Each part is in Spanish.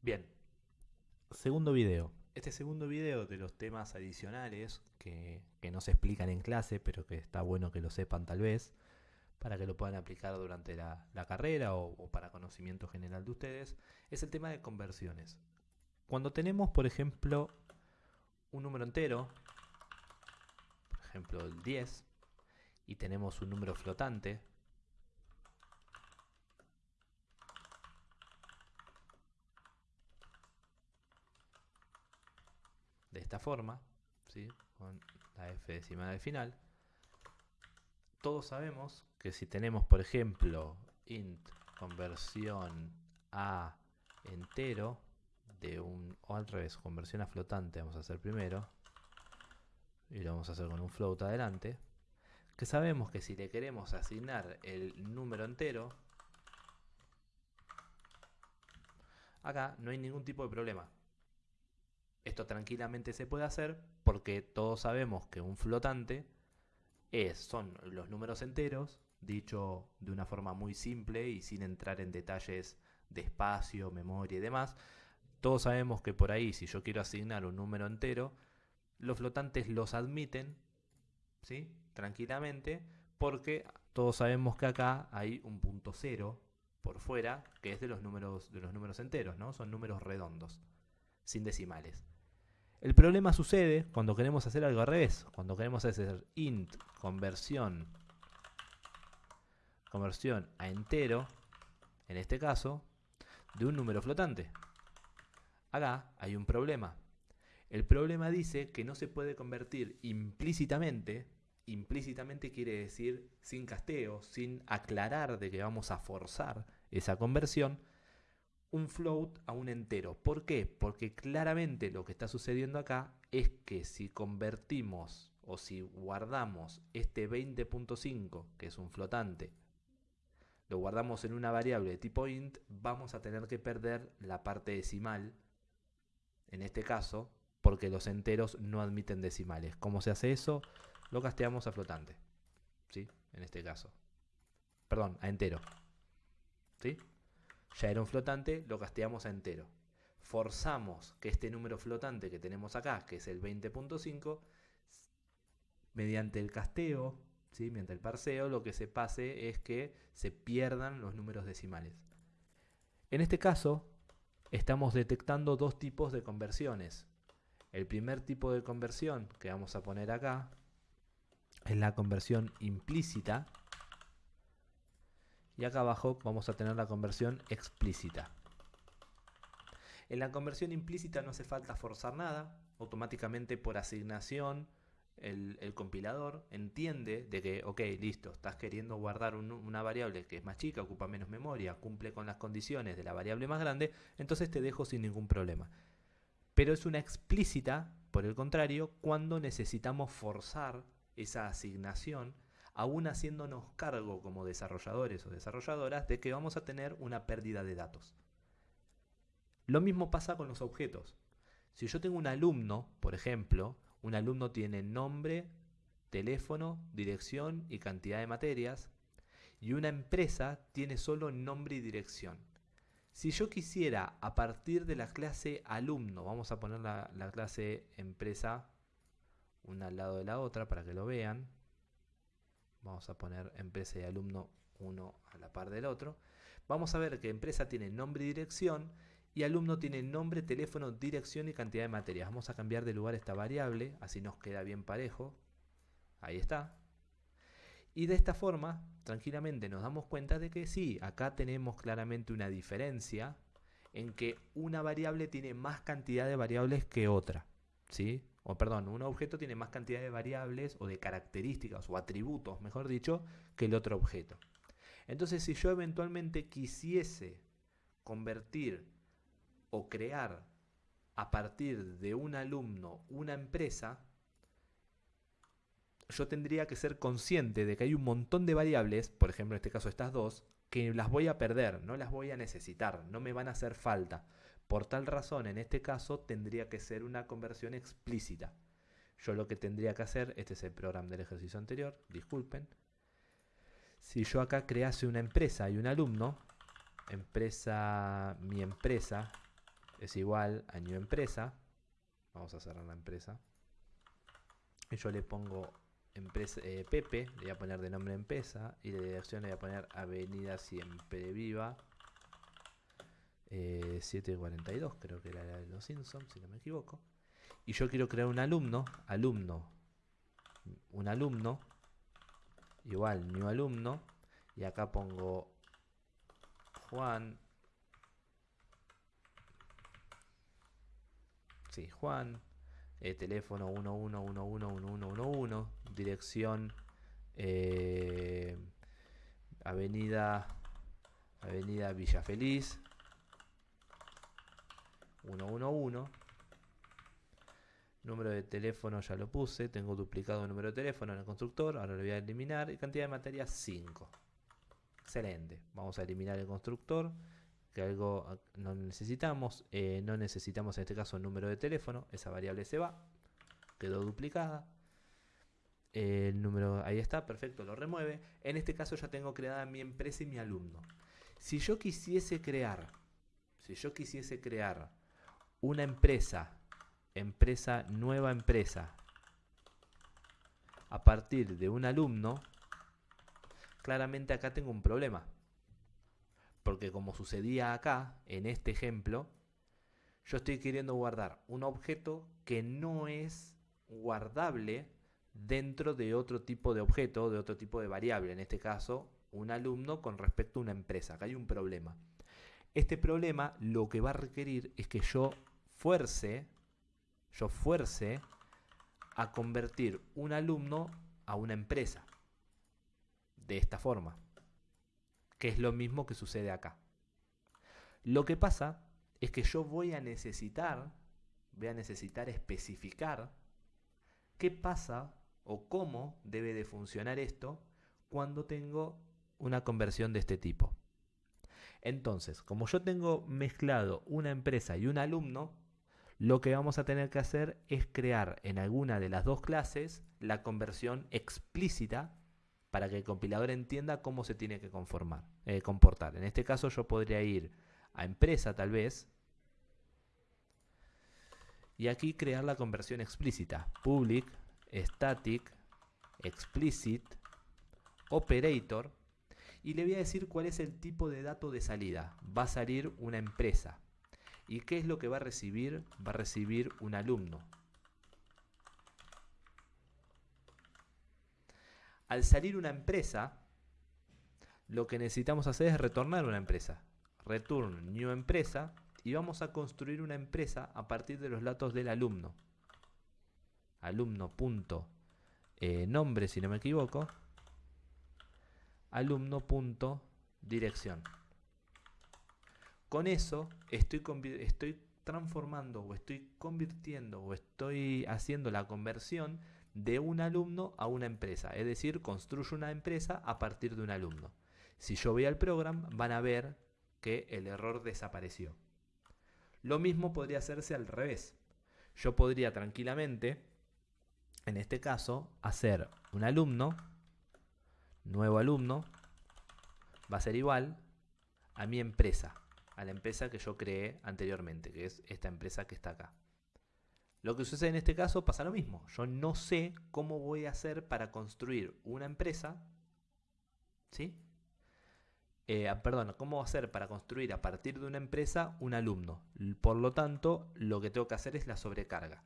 Bien, segundo video. Este segundo video de los temas adicionales que, no se explican en clase, pero que está bueno que lo sepan tal vez, para que lo puedan aplicar durante la, carrera o, o, para conocimiento general de ustedes, es el tema de conversiones. Cuando tenemos, por ejemplo, un número entero, por ejemplo el 10, y tenemos un número flotante, esta forma, con la f decimal al final, todos sabemos que si tenemos, por ejemplo, int conversión a entero, de un, o al revés, conversión a flotante, vamos a hacer primero, y lo vamos a hacer con un float adelante, que sabemos que si le queremos asignar el número entero, acá no hay ningún tipo de problema. Esto tranquilamente se puede hacer porque todos sabemos que un flotante es, son los números enteros, dicho de una forma muy simple y sin entrar en detalles de espacio, memoria y demás. Todos sabemos que por ahí, si yo quiero asignar un número entero, los flotantes los admiten, ¿sí? Tranquilamente, porque todos sabemos que acá hay un punto cero por fuera, que es de los números, de los números enteros, ¿no? Son números redondos, sin decimales. El problema sucede cuando queremos hacer algo al revés, cuando queremos hacer int conversión conversión a entero, en este caso, de un número flotante. Acá hay un problema. El problema dice que no se puede convertir implícitamente, implícitamente quiere decir sin casteo, sin aclarar de que vamos a forzar esa conversión, un float a un entero. ¿Por qué? Porque claramente lo que está sucediendo acá es que si convertimos o si guardamos este 20.5, que es un flotante, lo guardamos en una variable de tipo int, vamos a tener que perder la parte decimal, en este caso, porque los enteros no admiten decimales. ¿Cómo se hace eso? Lo casteamos a flotante, ¿sí? En este caso. Perdón, a entero. ¿Sí? Ya era un flotante, lo casteamos a entero. Forzamos que este número flotante que tenemos acá, que es el 20.5, mediante el casteo, ¿sí? mediante el parseo, lo que se pase es que se pierdan los números decimales. En este caso, estamos detectando dos tipos de conversiones. El primer tipo de conversión que vamos a poner acá es la conversión implícita, y acá abajo vamos a tener la conversión explícita. En la conversión implícita no hace falta forzar nada, automáticamente por asignación el, compilador entiende de que, ok, listo, estás queriendo guardar una variable que es más chica, ocupa menos memoria, cumple con las condiciones de la variable más grande, entonces te dejo sin ningún problema. Pero es una explícita, por el contrario, cuando necesitamos forzar esa asignación aún haciéndonos cargo como desarrolladores o desarrolladoras de que vamos a tener una pérdida de datos. Lo mismo pasa con los objetos. Si yo tengo un alumno, por ejemplo, un alumno tiene nombre, teléfono, dirección y cantidad de materias, y una empresa tiene solo nombre y dirección. Si yo quisiera a partir de la clase alumno, vamos a poner la, la clase empresa una al lado de la otra para que lo vean, Vamos a poner empresa y alumno uno a la par del otro. Vamos a ver que empresa tiene nombre y dirección y alumno tiene nombre, teléfono, dirección y cantidad de materias. Vamos a cambiar de lugar esta variable, así nos queda bien parejo. Ahí está. Y de esta forma, tranquilamente nos damos cuenta de que sí, acá tenemos claramente una diferencia en que una variable tiene más cantidad de variables que otra. ¿sí? O perdón, un objeto tiene más cantidad de variables o de características o atributos, mejor dicho, que el otro objeto. Entonces, si yo eventualmente quisiese convertir o crear a partir de un alumno una empresa, yo tendría que ser consciente de que hay un montón de variables, por ejemplo en este caso estas dos, que las voy a perder, no las voy a necesitar, no me van a hacer falta. Por tal razón, en este caso, tendría que ser una conversión explícita. Yo lo que tendría que hacer, este es el programa del ejercicio anterior, disculpen. Si yo acá crease una empresa y un alumno, empresa, mi empresa, es igual a new empresa. Vamos a cerrar la empresa. Y yo le pongo empresa, eh, Pepe, le voy a poner de nombre empresa. Y de dirección le voy a poner Avenida Siempre Viva. 742, eh, creo que era de los Simpsons, si no me equivoco. Y yo quiero crear un alumno, alumno, un alumno, igual, new alumno. Y acá pongo Juan Sí, Juan. Eh, teléfono 11111111, dirección eh, Avenida Avenida Villa Feliz 111 número de teléfono ya lo puse tengo duplicado el número de teléfono en el constructor ahora lo voy a eliminar y cantidad de materia 5 excelente vamos a eliminar el constructor que algo no necesitamos. Eh, no necesitamos en este caso el número de teléfono, esa variable se va, quedó duplicada. El número, ahí está, perfecto, lo remueve. En este caso ya tengo creada mi empresa y mi alumno. Si yo quisiese crear, si yo quisiese crear una empresa, empresa, nueva empresa, a partir de un alumno, claramente acá tengo un problema porque como sucedía acá, en este ejemplo, yo estoy queriendo guardar un objeto que no es guardable dentro de otro tipo de objeto, de otro tipo de variable, en este caso un alumno con respecto a una empresa. Acá hay un problema. Este problema lo que va a requerir es que yo fuerce, yo fuerce a convertir un alumno a una empresa. De esta forma que es lo mismo que sucede acá. Lo que pasa es que yo voy a necesitar, voy a necesitar especificar qué pasa o cómo debe de funcionar esto cuando tengo una conversión de este tipo. Entonces, como yo tengo mezclado una empresa y un alumno, lo que vamos a tener que hacer es crear en alguna de las dos clases la conversión explícita para que el compilador entienda cómo se tiene que conformar, eh, comportar. En este caso yo podría ir a empresa tal vez y aquí crear la conversión explícita. Public, static, explicit, operator y le voy a decir cuál es el tipo de dato de salida. Va a salir una empresa. ¿Y qué es lo que va a recibir? Va a recibir un alumno. Al salir una empresa, lo que necesitamos hacer es retornar una empresa. Return new empresa y vamos a construir una empresa a partir de los datos del alumno. Alumno punto eh, nombre si no me equivoco. Alumno punto dirección. Con eso estoy, transformando o estoy convirtiendo o estoy haciendo la conversión de un alumno a una empresa. Es decir, construyo una empresa a partir de un alumno. Si yo voy al programa, van a ver que el error desapareció. Lo mismo podría hacerse al revés. Yo podría tranquilamente, en este caso, hacer un alumno, nuevo alumno, va a ser igual a mi empresa, a la empresa que yo creé anteriormente, que es esta empresa que está acá. Lo que sucede en este caso pasa lo mismo. Yo no sé cómo voy a hacer para construir una empresa. ¿Sí? Eh, ah, perdón, cómo hacer para construir a partir de una empresa un alumno. Por lo tanto, lo que tengo que hacer es la sobrecarga.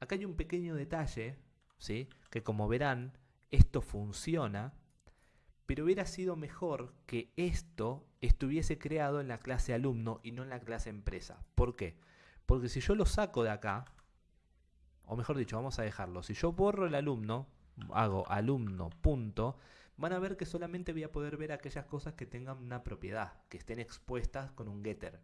Acá hay un pequeño detalle, ¿sí? que como verán, esto funciona, pero hubiera sido mejor que esto estuviese creado en la clase alumno y no en la clase empresa. ¿Por qué? Porque si yo lo saco de acá, o mejor dicho, vamos a dejarlo. Si yo borro el alumno, hago alumno punto, van a ver que solamente voy a poder ver aquellas cosas que tengan una propiedad, que estén expuestas con un getter.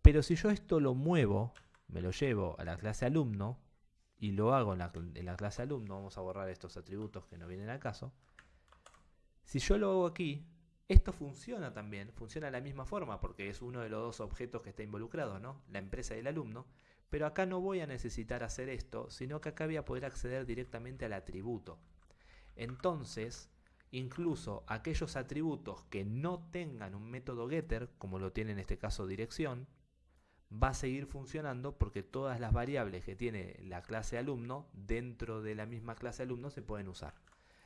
Pero si yo esto lo muevo, me lo llevo a la clase alumno y lo hago en la, clase alumno, vamos a borrar estos atributos que no vienen al caso. Si yo lo hago aquí, esto funciona también, funciona de la misma forma porque es uno de los dos objetos que está involucrado, ¿no? La empresa y el alumno. Pero acá no voy a necesitar hacer esto, sino que acá voy a poder acceder directamente al atributo. Entonces, incluso aquellos atributos que no tengan un método getter, como lo tiene en este caso dirección, va a seguir funcionando porque todas las variables que tiene la clase alumno dentro de la misma clase alumno se pueden usar.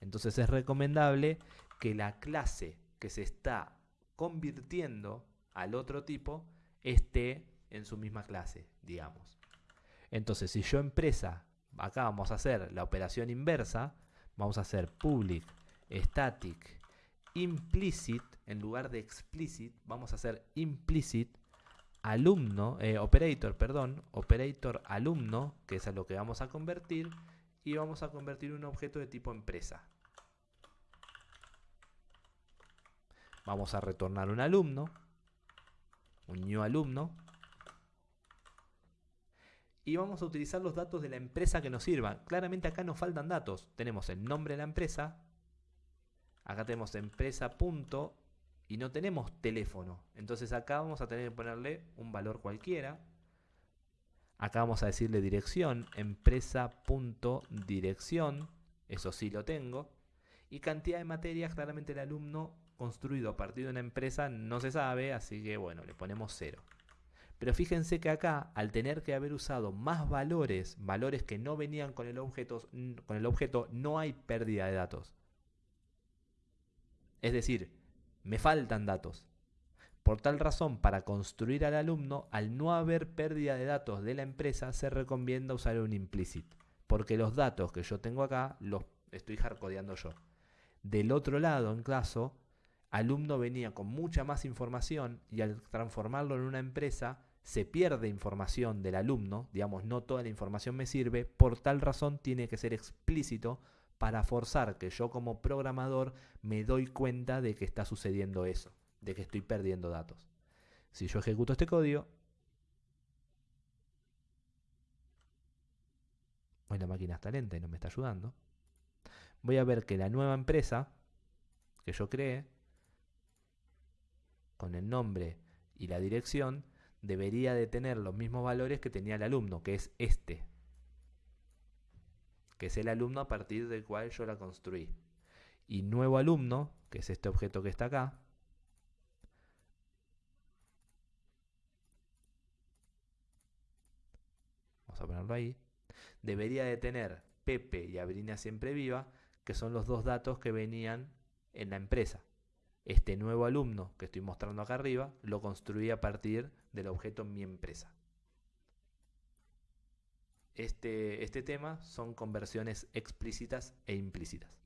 Entonces es recomendable que la clase que se está convirtiendo al otro tipo esté en su misma clase, digamos. Entonces, si yo empresa, acá vamos a hacer la operación inversa, vamos a hacer public static implicit, en lugar de explicit, vamos a hacer implicit alumno, eh, operator, perdón, operator alumno, que es a lo que vamos a convertir, y vamos a convertir un objeto de tipo empresa. Vamos a retornar un alumno, un new alumno, y vamos a utilizar los datos de la empresa que nos sirvan. Claramente acá nos faltan datos. Tenemos el nombre de la empresa, acá tenemos empresa punto y no tenemos teléfono. Entonces acá vamos a tener que ponerle un valor cualquiera. Acá vamos a decirle dirección, empresa.dirección, eso sí lo tengo. Y cantidad de materias, claramente el alumno construido a partir de una empresa no se sabe, así que bueno, le ponemos cero. Pero fíjense que acá, al tener que haber usado más valores, valores que no venían con el objeto, con el objeto no hay pérdida de datos. Es decir, me faltan datos. Por tal razón, para construir al alumno, al no haber pérdida de datos de la empresa, se recomienda usar un implicit. Porque los datos que yo tengo acá los estoy hardcodeando yo. Del otro lado, en caso, alumno venía con mucha más información y al transformarlo en una empresa se pierde información del alumno, digamos, no toda la información me sirve, por tal razón tiene que ser explícito para forzar que yo como programador me doy cuenta de que está sucediendo eso, de que estoy perdiendo datos. Si yo ejecuto este código, hoy la máquina está lenta y no me está ayudando, voy a ver que la nueva empresa que yo creé, con el nombre y la dirección, debería de tener los mismos valores que tenía el alumno, que es este, que es el alumno a partir del cual yo la construí. Y nuevo alumno, que es este objeto que está acá, vamos a ponerlo ahí, debería de tener Pepe y Abrina siempre viva, que son los dos datos que venían en la empresa. Este nuevo alumno que estoy mostrando acá arriba lo construí a partir del objeto mi empresa. Este, este tema son conversiones explícitas e implícitas.